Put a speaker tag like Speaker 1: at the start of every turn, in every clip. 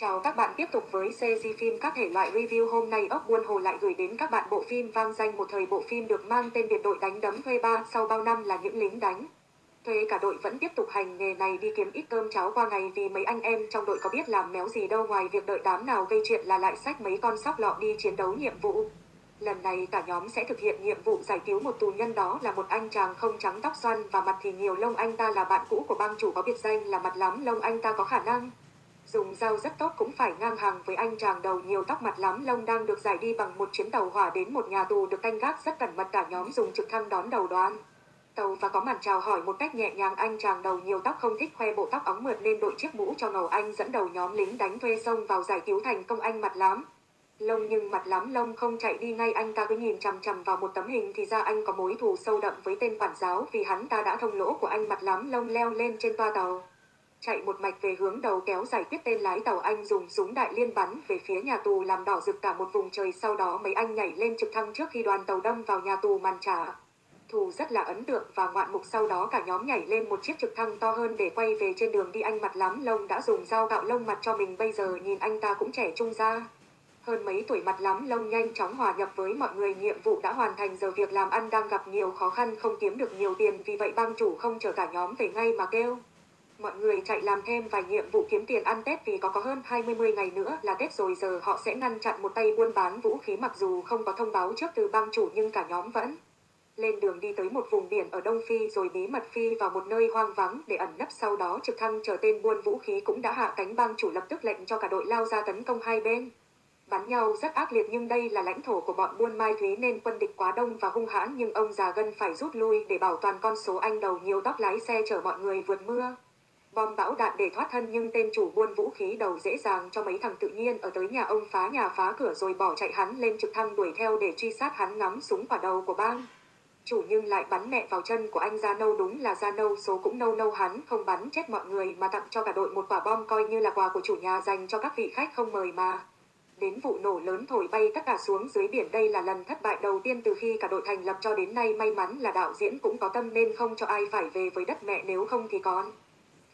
Speaker 1: Chào các bạn, tiếp tục với CG phim các thể loại review hôm nay ốc buôn hồ lại gửi đến các bạn bộ phim vang danh một thời bộ phim được mang tên biệt đội đánh đấm thuê ba sau bao năm là những lính đánh. Thuê cả đội vẫn tiếp tục hành nghề này đi kiếm ít cơm cháo qua ngày vì mấy anh em trong đội có biết làm méo gì đâu ngoài việc đợi đám nào gây chuyện là lại sách mấy con sóc lọ đi chiến đấu nhiệm vụ. Lần này cả nhóm sẽ thực hiện nhiệm vụ giải cứu một tù nhân đó là một anh chàng không trắng tóc xoăn và mặt thì nhiều lông anh ta là bạn cũ của bang chủ có biệt danh là mặt lắm lông anh ta có khả năng dùng dao rất tốt cũng phải ngang hàng với anh chàng đầu nhiều tóc mặt lắm, lông đang được giải đi bằng một chuyến tàu hỏa đến một nhà tù được canh gác rất cẩn mật cả nhóm dùng trực thăng đón đầu đoàn. Tàu và có màn chào hỏi một cách nhẹ nhàng, anh chàng đầu nhiều tóc không thích khoe bộ tóc óng mượt nên đội chiếc mũ cho ngầu anh dẫn đầu nhóm lính đánh thuê sông vào giải cứu thành công anh mặt lắm. Lông nhưng mặt lắm, lông không chạy đi ngay, anh ta cứ nhìn chằm chằm vào một tấm hình thì ra anh có mối thù sâu đậm với tên quản giáo vì hắn ta đã thông lỗ của anh mặt lắm, lông leo lên trên toa tàu chạy một mạch về hướng đầu kéo giải quyết tên lái tàu anh dùng súng đại liên bắn về phía nhà tù làm đỏ rực cả một vùng trời sau đó mấy anh nhảy lên trực thăng trước khi đoàn tàu đâm vào nhà tù màn trả. Thù rất là ấn tượng và ngoạn mục sau đó cả nhóm nhảy lên một chiếc trực thăng to hơn để quay về trên đường đi anh mặt lắm, lông đã dùng dao cạo lông mặt cho mình bây giờ nhìn anh ta cũng trẻ trung ra. Hơn mấy tuổi mặt lắm, lông nhanh chóng hòa nhập với mọi người nhiệm vụ đã hoàn thành, giờ việc làm ăn đang gặp nhiều khó khăn, không kiếm được nhiều tiền vì vậy bang chủ không chờ cả nhóm về ngay mà kêu. Mọi người chạy làm thêm vài nhiệm vụ kiếm tiền ăn Tết vì có có hơn 20 ngày nữa là Tết rồi, giờ họ sẽ ngăn chặn một tay buôn bán vũ khí mặc dù không có thông báo trước từ bang chủ nhưng cả nhóm vẫn lên đường đi tới một vùng biển ở Đông Phi rồi bí mật phi vào một nơi hoang vắng để ẩn nấp sau đó trực thăng chờ tên buôn vũ khí cũng đã hạ cánh bang chủ lập tức lệnh cho cả đội lao ra tấn công hai bên. Bắn nhau rất ác liệt nhưng đây là lãnh thổ của bọn buôn Mai Thúy nên quân địch quá đông và hung hãn nhưng ông già gân phải rút lui để bảo toàn con số anh đầu nhiều tóc lái xe chở mọi người vượt mưa bom bão đạn để thoát thân nhưng tên chủ buôn vũ khí đầu dễ dàng cho mấy thằng tự nhiên ở tới nhà ông phá nhà phá cửa rồi bỏ chạy hắn lên trực thăng đuổi theo để truy sát hắn ngắm súng vào đầu của bang. Chủ nhưng lại bắn mẹ vào chân của anh Gia Nâu đúng là Gia Nâu số cũng nâu nâu hắn, không bắn chết mọi người mà tặng cho cả đội một quả bom coi như là quà của chủ nhà dành cho các vị khách không mời mà. Đến vụ nổ lớn thổi bay tất cả xuống dưới biển đây là lần thất bại đầu tiên từ khi cả đội thành lập cho đến nay, may mắn là đạo diễn cũng có tâm nên không cho ai phải về với đất mẹ nếu không thì còn.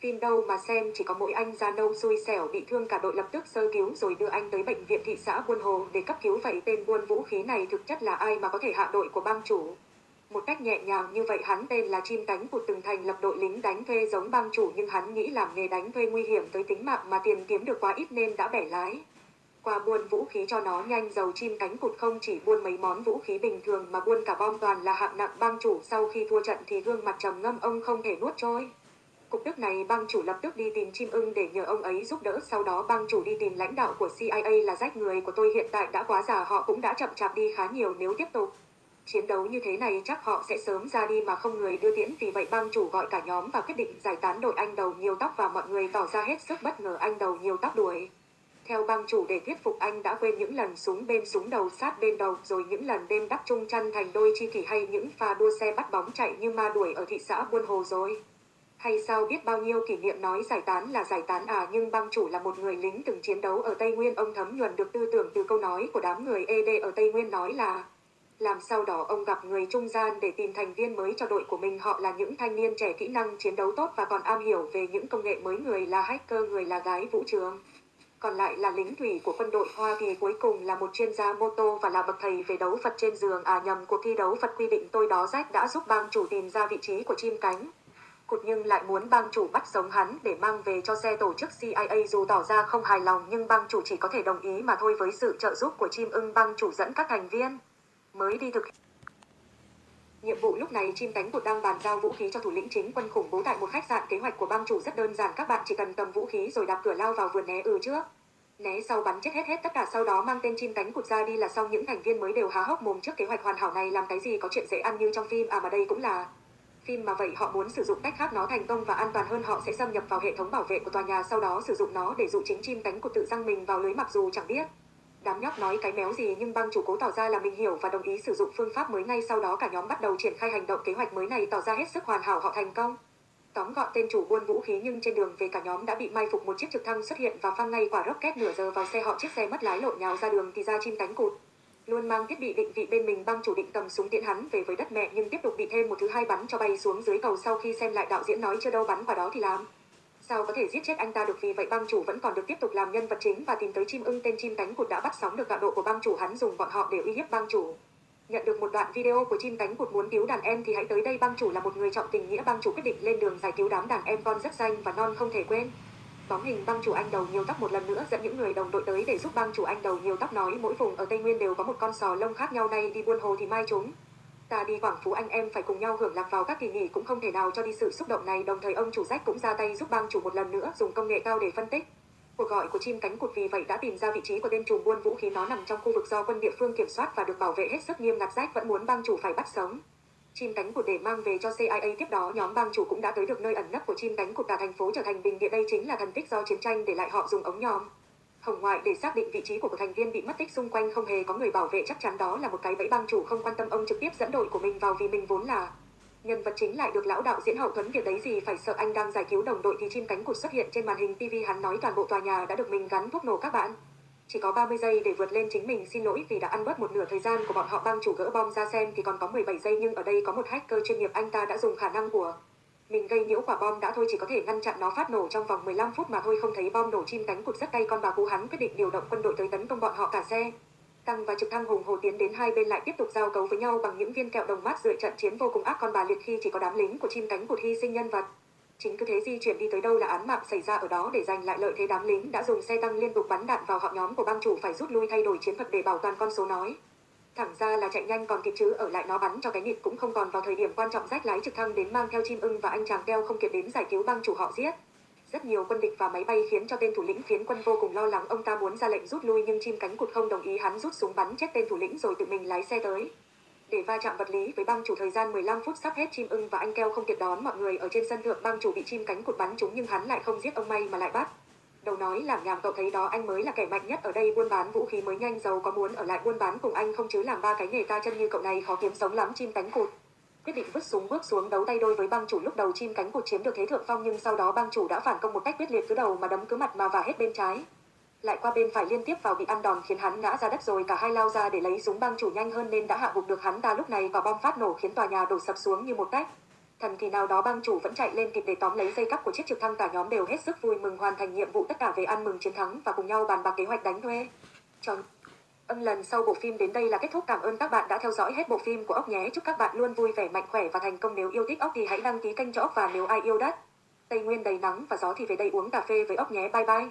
Speaker 1: Phim đâu mà xem, chỉ có mỗi anh già nâu xui xẻo bị thương cả đội lập tức sơ cứu rồi đưa anh tới bệnh viện thị xã Buôn Hồ để cấp cứu vậy tên buôn vũ khí này thực chất là ai mà có thể hạ đội của bang chủ. Một cách nhẹ nhàng như vậy, hắn tên là chim cánh cụt từng thành lập đội lính đánh thuê giống bang chủ, nhưng hắn nghĩ làm nghề đánh thuê nguy hiểm tới tính mạng mà tiền kiếm được quá ít nên đã bẻ lái. Qua buôn vũ khí cho nó nhanh, dầu chim cánh cụt không chỉ buôn mấy món vũ khí bình thường mà buôn cả bom toàn là hạng nặng bang chủ sau khi thua trận thì gương mặt trầm ngâm, ông không thể nuốt trôi. Cục tức này bang chủ lập tức đi tìm chim ưng để nhờ ông ấy giúp đỡ sau đó bang chủ đi tìm lãnh đạo của CIA là rách người của tôi hiện tại đã quá già, họ cũng đã chậm chạp đi khá nhiều nếu tiếp tục. Chiến đấu như thế này, chắc họ sẽ sớm ra đi mà không người đưa tiễn vì vậy bang chủ gọi cả nhóm và quyết định giải tán đội anh đầu nhiều tóc và mọi người tỏ ra hết sức bất ngờ anh đầu nhiều tóc đuổi. Theo bang chủ, để thuyết phục anh đã quên những lần súng bên súng đầu sát bên đầu, rồi những lần đêm đắp chung chăn thành đôi chi kỷ hay những pha đua xe bắt bóng chạy như ma đuổi ở thị xã Buôn Hồ rồi. Hay sao biết bao nhiêu kỷ niệm nói giải tán là giải tán à nhưng băng chủ là một người lính từng chiến đấu ở Tây Nguyên. Ông thấm nhuần được tư tưởng từ câu nói của đám người ED ở Tây Nguyên nói là, làm sau đó ông gặp người trung gian để tìm thành viên mới cho đội của mình. Họ là những thanh niên trẻ kỹ năng chiến đấu tốt và còn am hiểu về những công nghệ mới. Người là hacker, người là gái vũ trường. Còn lại là lính thủy của quân đội Hoa Kỳ cuối cùng là một chuyên gia mô tô và là bậc thầy về đấu Phật trên giường. À nhầm cuộc thi đấu Phật quy định tôi đó rách đã giúp bang chủ tìm ra vị trí của chim cánh cụt nhưng lại muốn bang chủ bắt sống hắn để mang về cho xe tổ chức CIA dù tỏ ra không hài lòng, nhưng bang chủ chỉ có thể đồng ý mà thôi với sự trợ giúp của chim ưng bang chủ dẫn các thành viên. Mới đi thực Nhiệm vụ lúc này chim cánh cụt đang bàn giao vũ khí cho thủ lĩnh chính quân khủng bố tại một khách sạn. Kế hoạch của bang chủ rất đơn giản, các bạn chỉ cần cầm vũ khí rồi đạp cửa lao vào vườn né ừ trước. Né sau bắn chết hết hết, tất cả sau đó mang tên chim cánh cụt ra đi là xong. Những thành viên mới đều há hốc mồm trước kế hoạch hoàn hảo này. Làm cái gì có chuyện dễ ăn như trong phim? À mà đây cũng là phim mà vậy họ muốn sử dụng cách khác nó thành công và an toàn hơn, họ sẽ xâm nhập vào hệ thống bảo vệ của tòa nhà, sau đó sử dụng nó để dụ chính chim cánh cụt tự răng mình vào lưới mặc dù chẳng biết. Đám nhóc nói cái méo gì nhưng băng chủ cố tỏ ra là mình hiểu và đồng ý sử dụng phương pháp mới ngay sau đó cả nhóm bắt đầu triển khai hành động kế hoạch mới này tỏ ra hết sức hoàn hảo, họ thành công. Tóm gọn tên chủ buôn vũ khí nhưng trên đường về cả nhóm đã bị mai phục một chiếc trực thăng xuất hiện và phăng ngay quả rocket nửa giờ vào xe họ. Chiếc xe mất lái lộn nhào ra đường thì ra chim cánh cụt luôn mang thiết bị định vị bên mình băng chủ định cầm súng tiện hắn về với đất mẹ nhưng tiếp tục bị thêm một thứ hai bắn cho bay xuống dưới cầu sau khi xem lại đạo diễn nói chưa đâu bắn vào đó thì làm Sao có thể giết chết anh ta được vì vậy băng chủ vẫn còn được tiếp tục làm nhân vật chính và tìm tới chim ưng tên chim cánh cụt đã bắt sóng được gạo độ của băng chủ hắn dùng bọn họ để uy hiếp băng chủ. Nhận được một đoạn video của chim cánh cụt muốn cứu đàn em thì hãy tới đây băng chủ là một người trọng tình nghĩa băng chủ quyết định lên đường giải cứu đám đàn em con rất danh và non không thể quên. Bóng hình băng chủ anh đầu nhiều tóc một lần nữa, dẫn những người đồng đội tới để giúp băng chủ anh đầu nhiều tóc nói mỗi vùng ở Tây Nguyên đều có một con sò lông khác nhau, nay đi buôn hồ thì mai chúng. Ta đi Quảng Phú, anh em phải cùng nhau hưởng lạc vào các kỳ nghỉ, cũng không thể nào cho đi sự xúc động này đồng thời ông chủ sách cũng ra tay giúp băng chủ một lần nữa, dùng công nghệ cao để phân tích. Cuộc gọi của chim cánh cụt vì vậy đã tìm ra vị trí của tên trùm buôn vũ khí nó nằm trong khu vực do quân địa phương kiểm soát và được bảo vệ hết sức nghiêm ngặt rách vẫn muốn băng chủ phải bắt sống. Chim cánh cụt để mang về cho CIA tiếp đó, nhóm bang chủ cũng đã tới được nơi ẩn nấp của chim cánh cụt cả thành phố trở thành bình địa đây chính là thần tích do chiến tranh để lại họ dùng ống nhòm. Hồng ngoại để xác định vị trí của một thành viên bị mất tích xung quanh không hề có người bảo vệ, chắc chắn đó là một cái bẫy bang chủ không quan tâm ông trực tiếp dẫn đội của mình vào vì mình vốn là nhân vật chính lại được lão đạo diễn hậu thuẫn việc đấy gì phải sợ anh đang giải cứu đồng đội thì chim cánh cụt xuất hiện trên màn hình TV hắn nói toàn bộ tòa nhà đã được mình gắn thuốc nổ các bạn. Chỉ có 30 giây để vượt lên chính mình, xin lỗi vì đã ăn bớt một nửa thời gian của bọn họ băng chủ gỡ bom ra xem thì còn có 17 giây nhưng ở đây có một hacker chuyên nghiệp anh ta đã dùng khả năng của mình gây nhiễu quả bom đã thôi, chỉ có thể ngăn chặn nó phát nổ trong vòng 15 phút mà thôi, không thấy bom nổ chim cánh cụt rất tay con bà cú hắn quyết định điều động quân đội tới tấn công bọn họ cả xe. Tăng và trực thăng hùng hồ tiến đến hai bên lại tiếp tục giao cấu với nhau bằng những viên kẹo đồng mát dựa trận chiến vô cùng ác con bà liệt khi chỉ có đám lính của chim cánh cụt hy sinh nhân vật. Chính cứ thế di chuyển đi tới đâu là án mạng xảy ra ở đó để giành lại lợi thế đám lính đã dùng xe tăng liên tục bắn đạn vào họ nhóm của băng chủ phải rút lui thay đổi chiến thuật để bảo toàn con số nói. Thẳng ra là chạy nhanh còn kịp chứ, ở lại nó bắn cho cái nịt cũng không còn vào thời điểm quan trọng rách lái trực thăng đến mang theo chim ưng và anh chàng keo không kịp đến giải cứu băng chủ họ giết. Rất nhiều quân địch và máy bay khiến cho tên thủ lĩnh phiến quân vô cùng lo lắng ông ta muốn ra lệnh rút lui nhưng chim cánh cụt không đồng ý hắn rút súng bắn chết tên thủ lĩnh rồi tự mình lái xe tới. Để va chạm vật lý với băng chủ thời gian 15 phút sắp hết, chim ưng và anh keo không kịp đón mọi người ở trên sân thượng băng chủ bị chim cánh cụt bắn trúng nhưng hắn lại không giết ông may mà lại bắt. Đầu nói làm nhảm cậu thấy đó, anh mới là kẻ mạnh nhất ở đây, buôn bán vũ khí mới nhanh, giàu có muốn ở lại buôn bán cùng anh không chứ làm ba cái nghề ta chân như cậu này khó kiếm sống lắm, chim cánh cụt. Quyết định vứt súng, bước xuống đấu tay đôi với băng chủ lúc đầu chim cánh cụt chiếm được thế thượng phong nhưng sau đó băng chủ đã phản công một cách quyết liệt, cứ đầu mà đấm cứ mặt mà và hết bên trái. Lại qua bên phải liên tiếp vào bị ăn đòn khiến hắn ngã ra đất rồi, cả hai lao ra để lấy súng băng chủ nhanh hơn nên đã hạ gục được hắn ta lúc này và bom phát nổ khiến tòa nhà đổ sập xuống như một tách. Thần kỳ nào đó băng chủ vẫn chạy lên kịp để tóm lấy dây cắp của chiếc trực thăng cả nhóm đều hết sức vui mừng hoàn thành nhiệm vụ tất cả về ăn mừng chiến thắng và cùng nhau bàn bạc kế hoạch đánh thuê. Tròn. Âm lần sau bộ phim đến đây là kết thúc cảm ơn các bạn đã theo dõi hết bộ phim của ốc nhé chúc các bạn luôn vui vẻ, mạnh khỏe và thành công nếu yêu thích ốc thì hãy đăng ký kênh cho ốc và nếu ai yêu đất, Tây Nguyên đầy nắng và gió thì về đây uống cà phê với ốc nhé bye bye